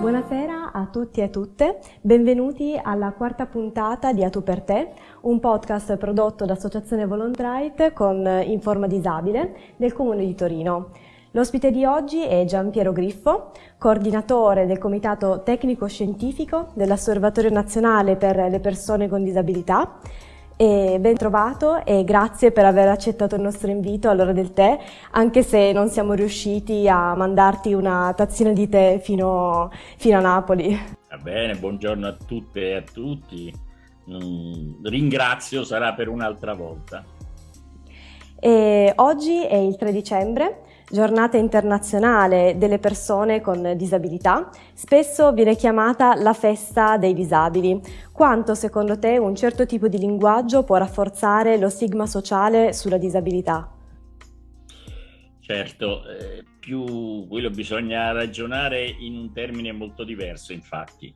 Buonasera a tutti e a tutte, benvenuti alla quarta puntata di A Tu per te, un podcast prodotto dall'Associazione Volontrite con In Forma Disabile del Comune di Torino. L'ospite di oggi è Giampiero Griffo, coordinatore del Comitato Tecnico Scientifico dell'Osservatorio Nazionale per le Persone con Disabilità e ben trovato e grazie per aver accettato il nostro invito all'ora del tè, anche se non siamo riusciti a mandarti una tazzina di tè fino, fino a Napoli. Va bene, buongiorno a tutte e a tutti. Mm, ringrazio, sarà per un'altra volta. E oggi è il 3 dicembre giornata internazionale delle persone con disabilità, spesso viene chiamata la festa dei disabili. Quanto secondo te un certo tipo di linguaggio può rafforzare lo stigma sociale sulla disabilità? Certo, eh, più quello bisogna ragionare in un termine molto diverso, infatti.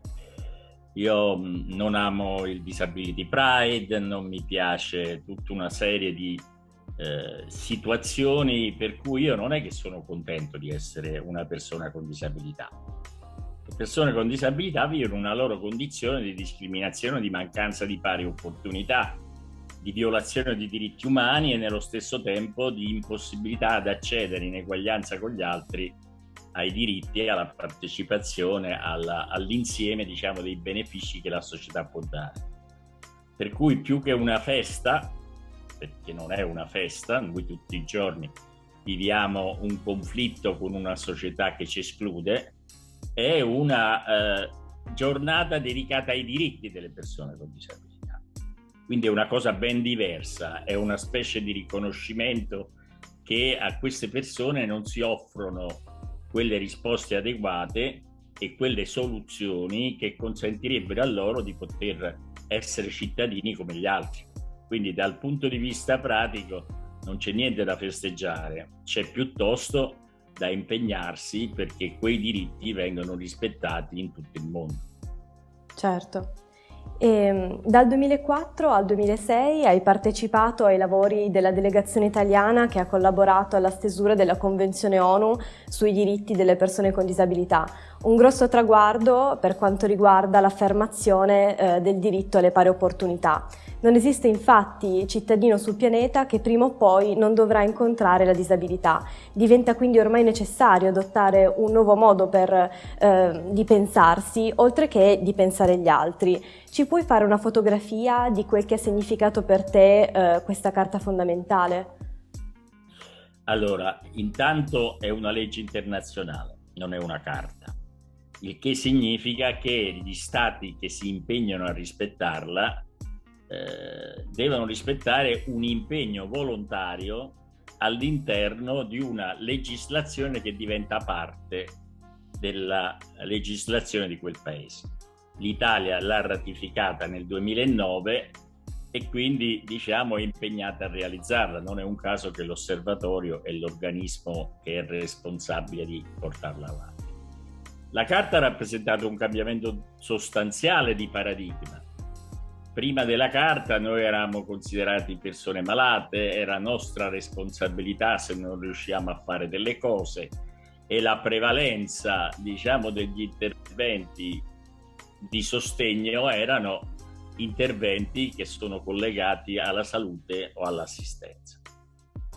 Io mm, non amo il Disability Pride, non mi piace tutta una serie di eh, situazioni per cui io non è che sono contento di essere una persona con disabilità. Le persone con disabilità vivono una loro condizione di discriminazione, di mancanza di pari opportunità, di violazione di diritti umani e nello stesso tempo di impossibilità ad accedere in eguaglianza con gli altri ai diritti e alla partecipazione all'insieme diciamo, dei benefici che la società può dare. Per cui più che una festa, perché non è una festa, noi tutti i giorni viviamo un conflitto con una società che ci esclude, è una eh, giornata dedicata ai diritti delle persone con disabilità. Quindi è una cosa ben diversa, è una specie di riconoscimento che a queste persone non si offrono quelle risposte adeguate e quelle soluzioni che consentirebbero a loro di poter essere cittadini come gli altri. Quindi dal punto di vista pratico non c'è niente da festeggiare, c'è piuttosto da impegnarsi perché quei diritti vengano rispettati in tutto il mondo. Certo. E, ehm, dal 2004 al 2006 hai partecipato ai lavori della delegazione italiana che ha collaborato alla stesura della Convenzione ONU sui diritti delle persone con disabilità, un grosso traguardo per quanto riguarda l'affermazione eh, del diritto alle pari opportunità. Non esiste infatti cittadino sul pianeta che prima o poi non dovrà incontrare la disabilità. Diventa quindi ormai necessario adottare un nuovo modo per, eh, di pensarsi, oltre che di pensare gli altri. Ci puoi fare una fotografia di quel che ha significato per te eh, questa carta fondamentale? Allora, intanto è una legge internazionale, non è una carta, il che significa che gli stati che si impegnano a rispettarla eh, devono rispettare un impegno volontario all'interno di una legislazione che diventa parte della legislazione di quel paese. L'Italia l'ha ratificata nel 2009 e quindi diciamo è impegnata a realizzarla. Non è un caso che l'osservatorio è l'organismo che è responsabile di portarla avanti. La Carta ha rappresentato un cambiamento sostanziale di paradigma prima della carta noi eravamo considerati persone malate, era nostra responsabilità se non riusciamo a fare delle cose e la prevalenza diciamo degli interventi di sostegno erano interventi che sono collegati alla salute o all'assistenza.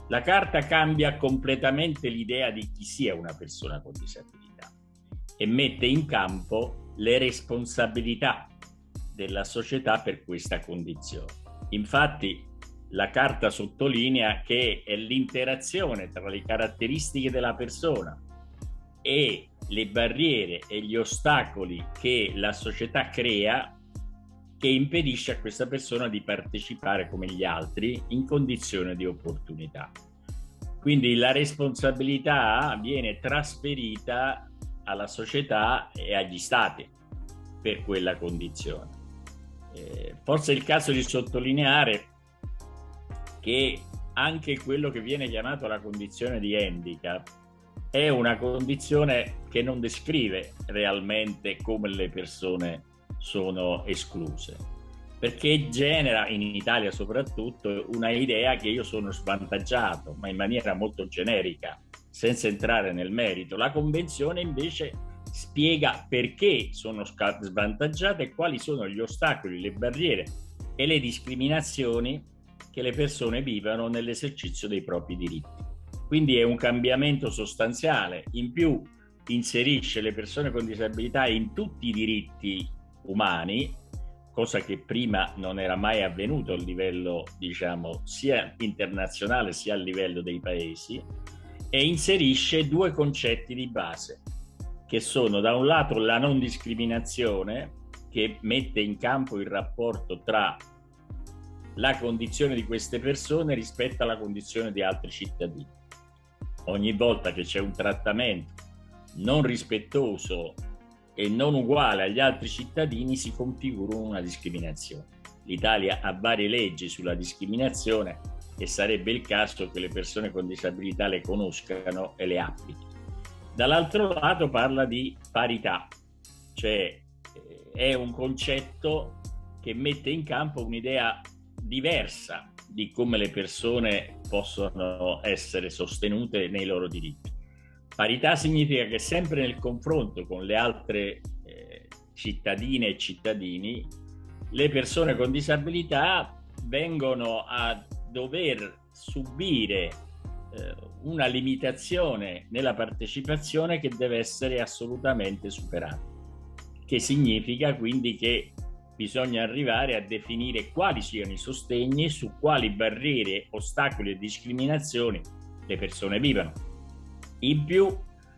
La carta cambia completamente l'idea di chi sia una persona con disabilità e mette in campo le responsabilità della società per questa condizione. Infatti la carta sottolinea che è l'interazione tra le caratteristiche della persona e le barriere e gli ostacoli che la società crea che impedisce a questa persona di partecipare come gli altri in condizione di opportunità. Quindi la responsabilità viene trasferita alla società e agli stati per quella condizione. Eh, forse è il caso di sottolineare che anche quello che viene chiamato la condizione di handicap è una condizione che non descrive realmente come le persone sono escluse, perché genera in Italia soprattutto una idea che io sono svantaggiato, ma in maniera molto generica, senza entrare nel merito. La convenzione invece spiega perché sono svantaggiate e quali sono gli ostacoli, le barriere e le discriminazioni che le persone vivono nell'esercizio dei propri diritti. Quindi è un cambiamento sostanziale. In più inserisce le persone con disabilità in tutti i diritti umani, cosa che prima non era mai avvenuto a livello, diciamo, sia internazionale sia a livello dei paesi, e inserisce due concetti di base, che sono da un lato la non discriminazione, che mette in campo il rapporto tra la condizione di queste persone rispetto alla condizione di altri cittadini. Ogni volta che c'è un trattamento non rispettoso e non uguale agli altri cittadini si configura una discriminazione. L'Italia ha varie leggi sulla discriminazione e sarebbe il caso che le persone con disabilità le conoscano e le applichino. Dall'altro lato parla di parità, cioè eh, è un concetto che mette in campo un'idea diversa di come le persone possono essere sostenute nei loro diritti. Parità significa che sempre nel confronto con le altre eh, cittadine e cittadini, le persone con disabilità vengono a dover subire una limitazione nella partecipazione che deve essere assolutamente superata, che significa quindi che bisogna arrivare a definire quali siano i sostegni su quali barriere, ostacoli e discriminazioni le persone vivono. In più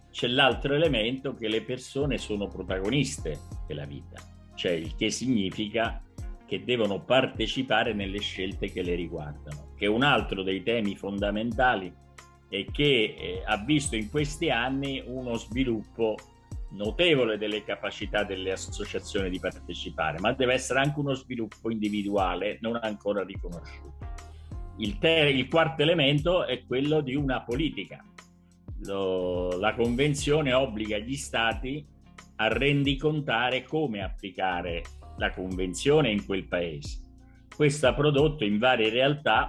c'è l'altro elemento che le persone sono protagoniste della vita, cioè il che significa che devono partecipare nelle scelte che le riguardano, che è un altro dei temi fondamentali e che eh, ha visto in questi anni uno sviluppo notevole delle capacità delle associazioni di partecipare, ma deve essere anche uno sviluppo individuale non ancora riconosciuto. Il, ter- il quarto elemento è quello di una politica. Lo, la Convenzione obbliga gli Stati a rendicontare come applicare la Convenzione in quel paese. Questo ha prodotto in varie realtà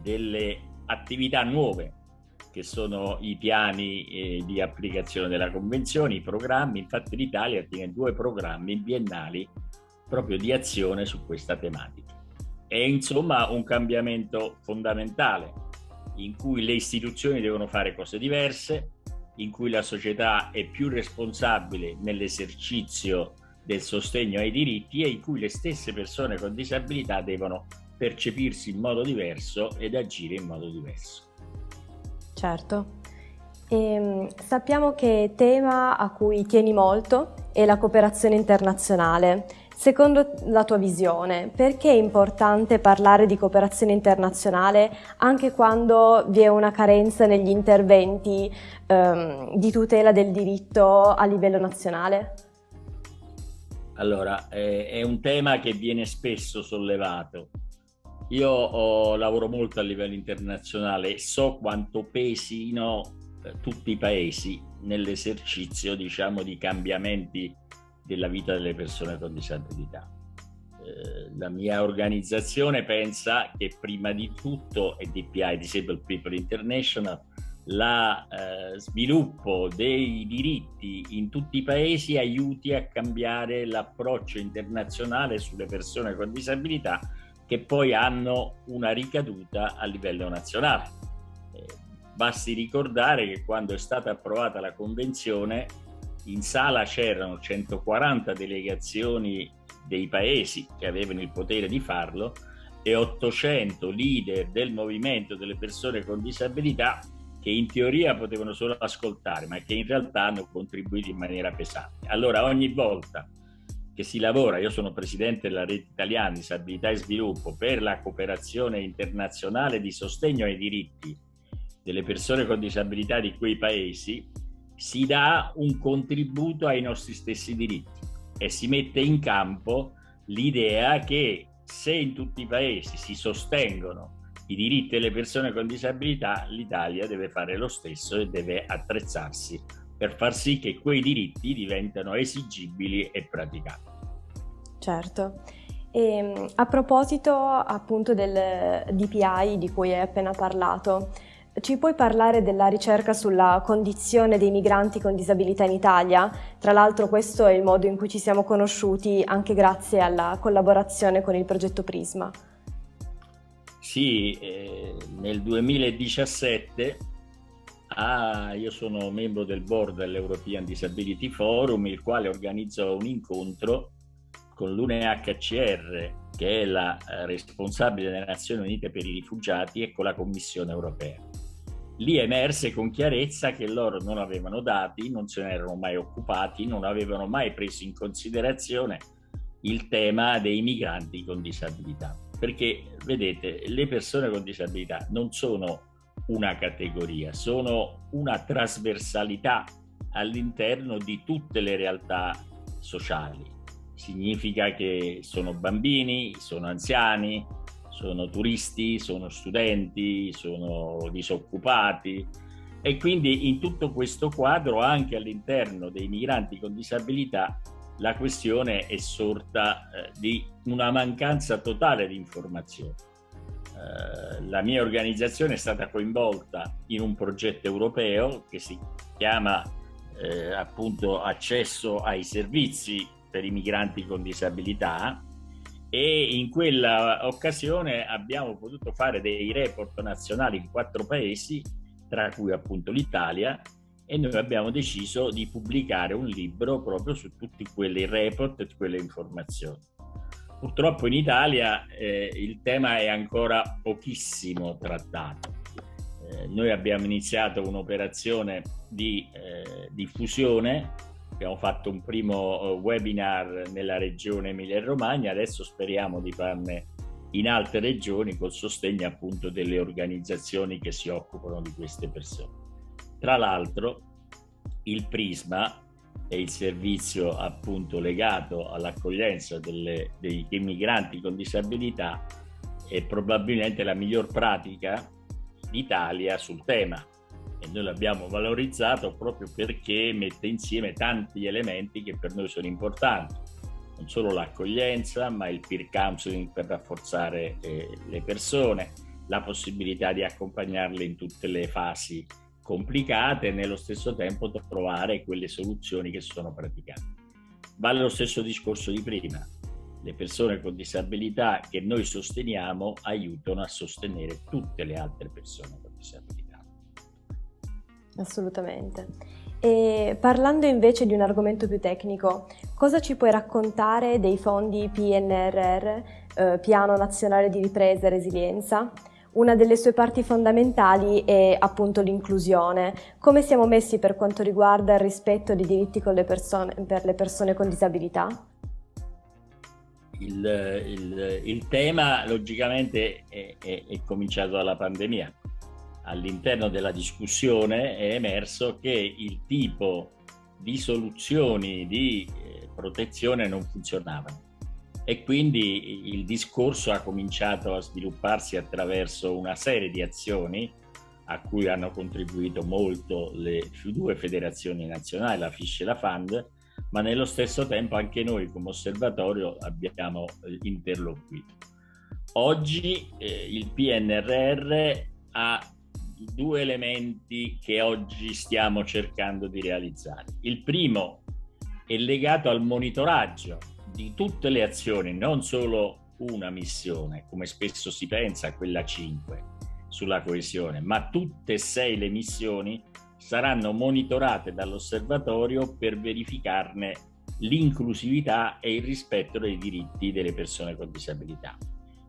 delle attività nuove che sono i piani eh, di applicazione della convenzione, i programmi, infatti l'Italia tiene due programmi biennali proprio di azione su questa tematica. È insomma un cambiamento fondamentale in cui le istituzioni devono fare cose diverse, in cui la società è più responsabile nell'esercizio del sostegno ai diritti e in cui le stesse persone con disabilità devono percepirsi in modo diverso ed agire in modo diverso. Certo. E, ehm, sappiamo che tema a cui tieni molto è la cooperazione internazionale. Secondo la tua visione, perché è importante parlare di cooperazione internazionale anche quando vi è una carenza negli interventi ehm, di tutela del diritto a livello nazionale? Allora, è, è un tema che viene spesso sollevato io ho, lavoro molto a livello internazionale e so quanto pesino eh, tutti i paesi nell'esercizio, diciamo, di cambiamenti della vita delle persone con disabilità. Eh, la mia organizzazione pensa che prima di tutto, e DPI, Disabled People International, lo eh, sviluppo dei diritti in tutti i paesi aiuti a cambiare l'approccio internazionale sulle persone con disabilità che poi hanno una ricaduta a livello nazionale. Eh, basti ricordare che quando è stata approvata la convenzione in sala c'erano 140 delegazioni dei paesi che avevano il potere di farlo e 800 leader del movimento delle persone con disabilità che in teoria potevano solo ascoltare ma che in realtà hanno contribuito in maniera pesante. Allora ogni volta che si lavora, io sono presidente della rete italiana disabilità e sviluppo per la cooperazione internazionale di sostegno ai diritti delle persone con disabilità di quei paesi, si dà un contributo ai nostri stessi diritti e si mette in campo l'idea che se in tutti i paesi si sostengono i diritti delle persone con disabilità, l'Italia deve fare lo stesso e deve attrezzarsi per far sì che quei diritti diventano esigibili e praticabili. Certo. E, ehm, a proposito appunto del DPI di cui hai appena parlato, Ci puoi parlare della ricerca sulla condizione dei migranti con disabilità in Italia? Tra l'altro questo è il modo in cui ci siamo conosciuti anche grazie alla collaborazione con il progetto Prisma. Sì, eh, nel 2017 ah, io sono membro del board dell'European Disability Forum, il quale organizzò un incontro con l'UNHCR, che è la eh, responsabile delle Nazioni Unite per i rifugiati, e con la Commissione europea. Lì emerse con chiarezza che loro non avevano dati, non se ne erano mai occupati, non avevano mai preso in considerazione il tema dei migranti con disabilità. Perché, vedete, le persone con disabilità non sono una categoria, sono una trasversalità all'interno di tutte le realtà sociali. Significa che sono bambini, sono anziani, sono turisti, sono studenti, sono disoccupati e quindi in tutto questo quadro anche all'interno dei migranti con disabilità la questione è sorta eh, di una mancanza totale di informazioni. Eh, la mia organizzazione è stata coinvolta in un progetto europeo che si chiama eh, appunto accesso ai servizi per i migranti con disabilità e in quella occasione abbiamo potuto fare dei report nazionali in quattro paesi, tra cui appunto l'Italia, e noi abbiamo deciso di pubblicare un libro proprio su tutti quei report e quelle informazioni. Purtroppo in Italia eh, il tema è ancora pochissimo trattato. Eh, noi abbiamo iniziato un'operazione di eh, diffusione Abbiamo fatto un primo eh, webinar nella regione Emilia-Romagna, adesso speriamo di farne in altre regioni col sostegno appunto delle organizzazioni che si occupano di queste persone. Tra l'altro il Prisma è il servizio appunto legato all'accoglienza dei migranti con disabilità è probabilmente la miglior pratica d'Italia sul tema. E noi l'abbiamo valorizzato proprio perché mette insieme tanti elementi che per noi sono importanti, non solo l'accoglienza, ma il peer counseling per rafforzare eh, le persone, la possibilità di accompagnarle in tutte le fasi complicate e nello stesso tempo trovare quelle soluzioni che sono praticate. Vale lo stesso discorso di prima. Le persone con disabilità che noi sosteniamo aiutano a sostenere tutte le altre persone con disabilità. Assolutamente. E parlando invece di un argomento più tecnico, cosa ci puoi raccontare dei fondi PNRR, eh, Piano Nazionale di Ripresa e Resilienza? Una delle sue parti fondamentali è appunto l'inclusione. Come siamo messi per quanto riguarda il rispetto dei diritti le persone, per le persone con disabilità? Il, il, il tema logicamente è, è, è cominciato dalla pandemia all'interno della discussione è emerso che il tipo di soluzioni di eh, protezione non funzionavano e quindi il discorso ha cominciato a svilupparsi attraverso una serie di azioni a cui hanno contribuito molto le due federazioni nazionali, la FISH e la FAND, ma nello stesso tempo anche noi come osservatorio abbiamo eh, interloquito. Oggi eh, il PNRR ha due elementi che oggi stiamo cercando di realizzare. Il primo è legato al monitoraggio di tutte le azioni, non solo una missione, come spesso si pensa, quella 5 sulla coesione, ma tutte e sei le missioni saranno monitorate dall'osservatorio per verificarne l'inclusività e il rispetto dei diritti delle persone con disabilità.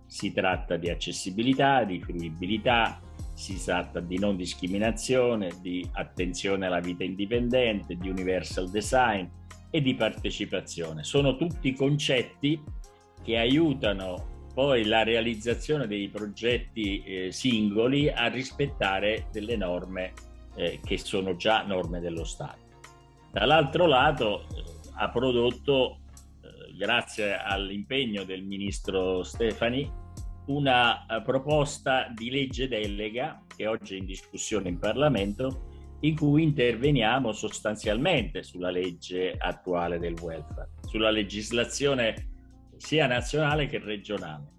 Si tratta di accessibilità, di fruibilità, si tratta di non discriminazione, di attenzione alla vita indipendente, di universal design e di partecipazione. Sono tutti concetti che aiutano poi la realizzazione dei progetti eh, singoli a rispettare delle norme eh, che sono già norme dello Stato. Dall'altro lato eh, ha prodotto, eh, grazie all'impegno del ministro Stefani, una uh, proposta di legge delega che oggi è in discussione in Parlamento in cui interveniamo sostanzialmente sulla legge attuale del welfare, sulla legislazione sia nazionale che regionale.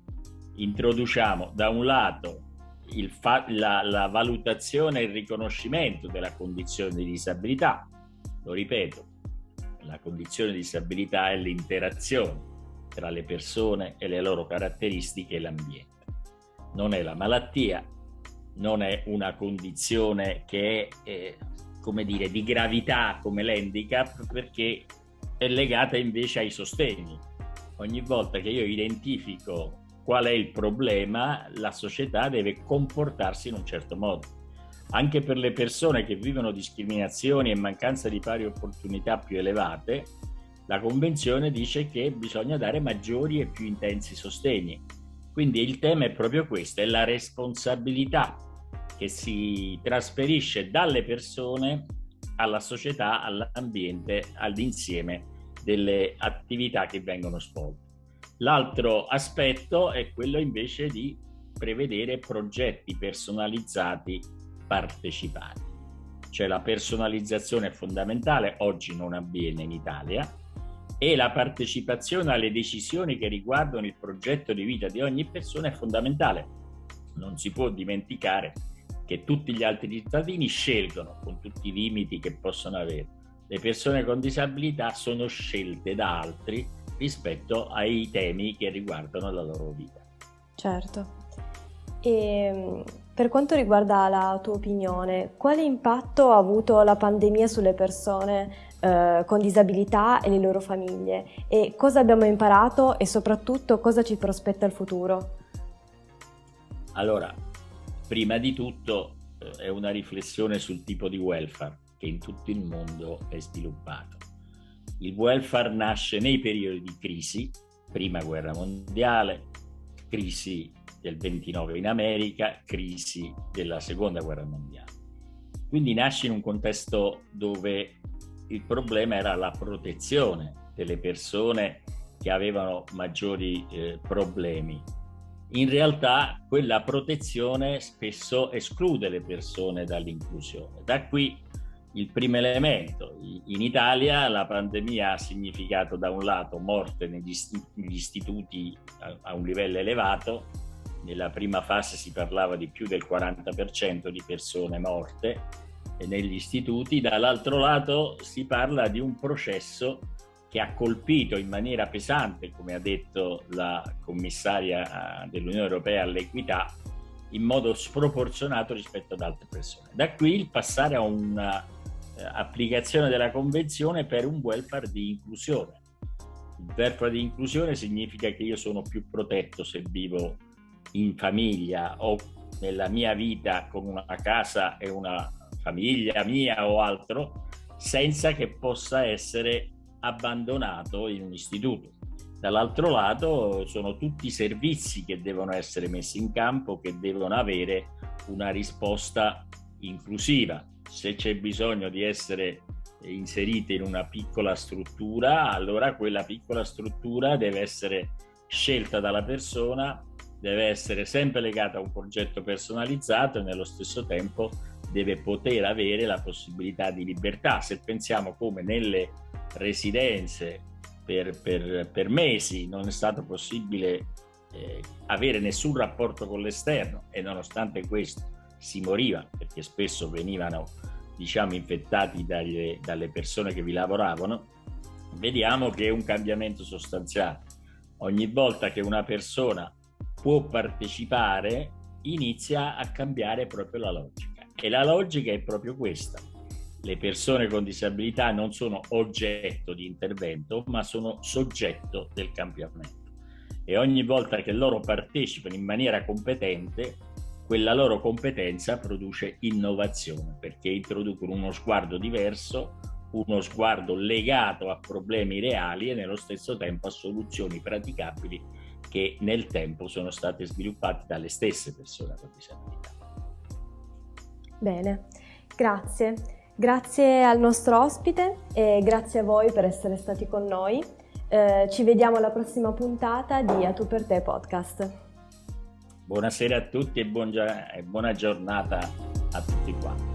Introduciamo da un lato la, la valutazione e il riconoscimento della condizione di disabilità. Lo ripeto, la condizione di disabilità è l'interazione tra le persone e le loro caratteristiche e l'ambiente. Non è la malattia, non è una condizione che è, eh, come dire, di gravità come l'handicap perché è legata invece ai sostegni. Ogni volta che io identifico qual è il problema, la società deve comportarsi in un certo modo. Anche per le persone che vivono discriminazioni e mancanza di pari opportunità più elevate, la Convenzione dice che bisogna dare maggiori e più intensi sostegni. Quindi il tema è proprio questo, è la responsabilità che si trasferisce dalle persone alla società, all'ambiente, all'insieme delle attività che vengono svolte. L'altro aspetto è quello invece di prevedere progetti personalizzati partecipati. Cioè la personalizzazione è fondamentale, oggi non avviene in Italia, e la partecipazione alle decisioni che riguardano il progetto di vita di ogni persona è fondamentale. Non si può dimenticare che tutti gli altri cittadini scelgono, con tutti i limiti che possono avere. Le persone con disabilità sono scelte da altri rispetto ai temi che riguardano la loro vita. Certo. E ehm, per quanto riguarda la tua opinione, quale impatto ha avuto la pandemia sulle persone eh, con disabilità e le loro famiglie? E cosa abbiamo imparato e soprattutto cosa ci prospetta il futuro? Allora, prima di tutto eh, è una riflessione sul tipo di welfare che in tutto il mondo è sviluppato. Il welfare nasce nei periodi di crisi, prima guerra mondiale, crisi del 29 in America, crisi della seconda guerra mondiale. Quindi nasce in un contesto dove il problema era la protezione delle persone che avevano maggiori eh, problemi. In realtà quella protezione spesso esclude le persone dall'inclusione. Da qui il primo elemento. In Italia la pandemia ha significato da un lato morte negli, istituti a un livello elevato, nella prima fase si parlava di più del 40% di persone morte negli istituti, dall'altro lato si parla di un processo che ha colpito in maniera pesante, come ha detto la commissaria dell'Unione Europea all'equità, in modo sproporzionato rispetto ad altre persone. Da qui il passare a una eh, della convenzione per un welfare di inclusione. Il welfare di inclusione significa che io sono più protetto se vivo in famiglia o nella mia vita con una casa e una famiglia mia o altro, senza che possa essere abbandonato in un istituto. Dall'altro lato sono tutti i servizi che devono essere messi in campo, che devono avere una risposta inclusiva, se c'è bisogno di essere inserite in una piccola struttura, allora quella piccola struttura deve essere scelta dalla persona, deve essere sempre legata a un progetto personalizzato e nello stesso tempo deve poter avere la possibilità di libertà. Se pensiamo come nelle residenze per, per, per mesi non è stato possibile eh, avere nessun rapporto con l'esterno e nonostante questo si moriva perché spesso venivano diciamo infettati dalle, dalle persone che vi lavoravano, vediamo che è un cambiamento sostanziale. Ogni volta che una persona può partecipare inizia a cambiare proprio la logica e la logica è proprio questa. Le persone con disabilità non sono oggetto di intervento, ma sono soggetto del cambiamento. E ogni volta che loro partecipano in maniera competente, quella loro competenza produce innovazione perché introducono uno sguardo diverso, uno sguardo legato a problemi reali e nello stesso tempo a soluzioni praticabili che nel tempo sono state sviluppate dalle stesse persone con disabilità. Bene, grazie. Grazie al nostro ospite e grazie a voi per essere stati con noi. Eh, ci vediamo alla prossima puntata di A Tu per te podcast. Buonasera a tutti e buona giornata a tutti quanti.